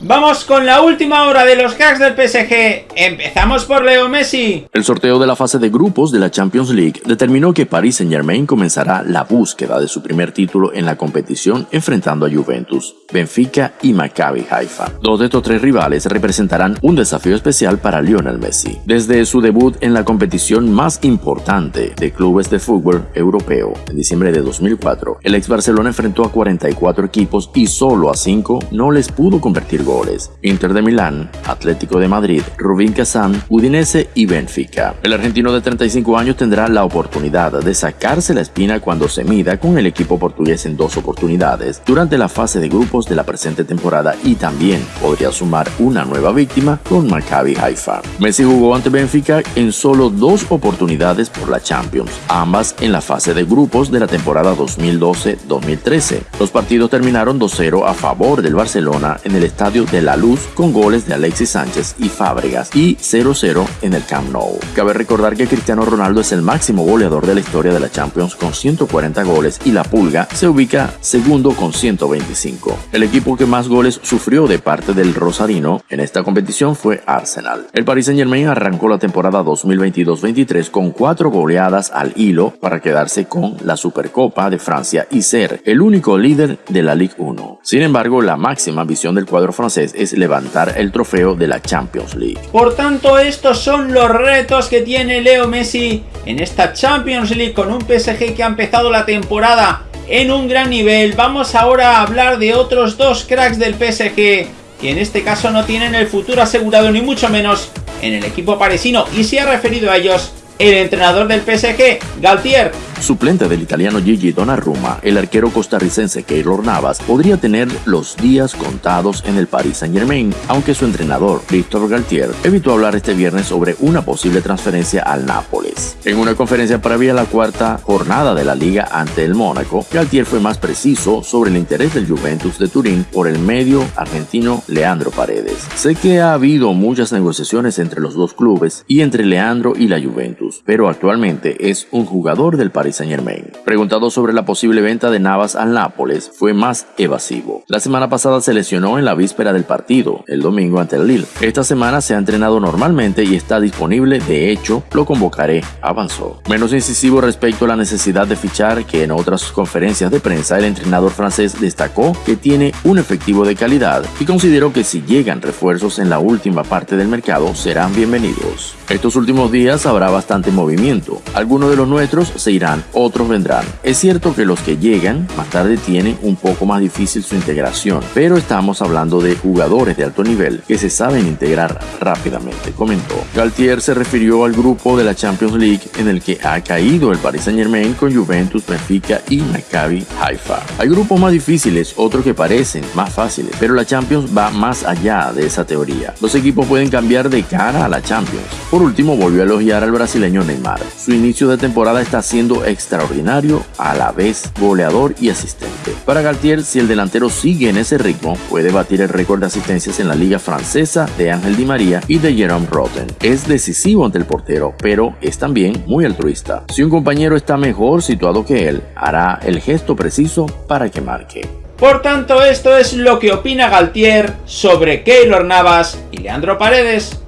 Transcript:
Vamos con la última hora de los cracks del PSG. Empezamos por Leo Messi. El sorteo de la fase de grupos de la Champions League determinó que Paris Saint Germain comenzará la búsqueda de su primer título en la competición enfrentando a Juventus, Benfica y Maccabi Haifa. Dos de estos tres rivales representarán un desafío especial para Lionel Messi. Desde su debut en la competición más importante de clubes de fútbol europeo en diciembre de 2004, el ex Barcelona enfrentó a 44 equipos y solo a 5 no les pudo convertir goles, Inter de Milán, Atlético de Madrid, Rubín Kazán, Udinese y Benfica. El argentino de 35 años tendrá la oportunidad de sacarse la espina cuando se mida con el equipo portugués en dos oportunidades durante la fase de grupos de la presente temporada y también podría sumar una nueva víctima con Maccabi Haifa. Messi jugó ante Benfica en solo dos oportunidades por la Champions, ambas en la fase de grupos de la temporada 2012-2013. Los partidos terminaron 2-0 a favor del Barcelona en el estadio de la Luz con goles de Alexis Sánchez y Fábregas y 0-0 en el Camp Nou. Cabe recordar que Cristiano Ronaldo es el máximo goleador de la historia de la Champions con 140 goles y la Pulga se ubica segundo con 125. El equipo que más goles sufrió de parte del Rosarino en esta competición fue Arsenal. El Paris Saint Germain arrancó la temporada 2022-23 con cuatro goleadas al hilo para quedarse con la Supercopa de Francia y ser el único líder de la Ligue 1. Sin embargo, la máxima visión del cuadro francés es levantar el trofeo de la Champions League. Por tanto, estos son los retos que tiene Leo Messi en esta Champions League con un PSG que ha empezado la temporada en un gran nivel. Vamos ahora a hablar de otros dos cracks del PSG que en este caso no tienen el futuro asegurado ni mucho menos en el equipo parisino y se ha referido a ellos el entrenador del PSG, Galtier, Suplente del italiano Gigi Donnarumma, el arquero costarricense Keylor Navas podría tener los días contados en el Paris Saint Germain, aunque su entrenador, Christophe Galtier, evitó hablar este viernes sobre una posible transferencia al Nápoles. En una conferencia previa a la cuarta jornada de la liga ante el Mónaco, Galtier fue más preciso sobre el interés del Juventus de Turín por el medio argentino Leandro Paredes. Sé que ha habido muchas negociaciones entre los dos clubes y entre Leandro y la Juventus, pero actualmente es un jugador del Paris Saint Germain. Preguntado sobre la posible venta de Navas al Nápoles, fue más evasivo. La semana pasada se lesionó en la víspera del partido, el domingo ante el Lille. Esta semana se ha entrenado normalmente y está disponible, de hecho, lo convocaré, avanzó. Menos incisivo respecto a la necesidad de fichar que en otras conferencias de prensa el entrenador francés destacó que tiene un efectivo de calidad y consideró que si llegan refuerzos en la última parte del mercado serán bienvenidos. Estos últimos días habrá bastante movimiento. Algunos de los nuestros se otros vendrán. Es cierto que los que llegan más tarde tienen un poco más difícil su integración, pero estamos hablando de jugadores de alto nivel que se saben integrar rápidamente, comentó. Galtier se refirió al grupo de la Champions League en el que ha caído el Paris Saint Germain con Juventus, Benfica y Maccabi Haifa. Hay grupos más difíciles, otros que parecen más fáciles, pero la Champions va más allá de esa teoría. Los equipos pueden cambiar de cara a la Champions. Por último, volvió a elogiar al brasileño Neymar. Su inicio de temporada está siendo extraordinario, a la vez goleador y asistente. Para Galtier, si el delantero sigue en ese ritmo, puede batir el récord de asistencias en la liga francesa de Ángel Di María y de Jerome Rotten. Es decisivo ante el portero, pero es también muy altruista. Si un compañero está mejor situado que él, hará el gesto preciso para que marque. Por tanto, esto es lo que opina Galtier sobre Keylor Navas y Leandro Paredes.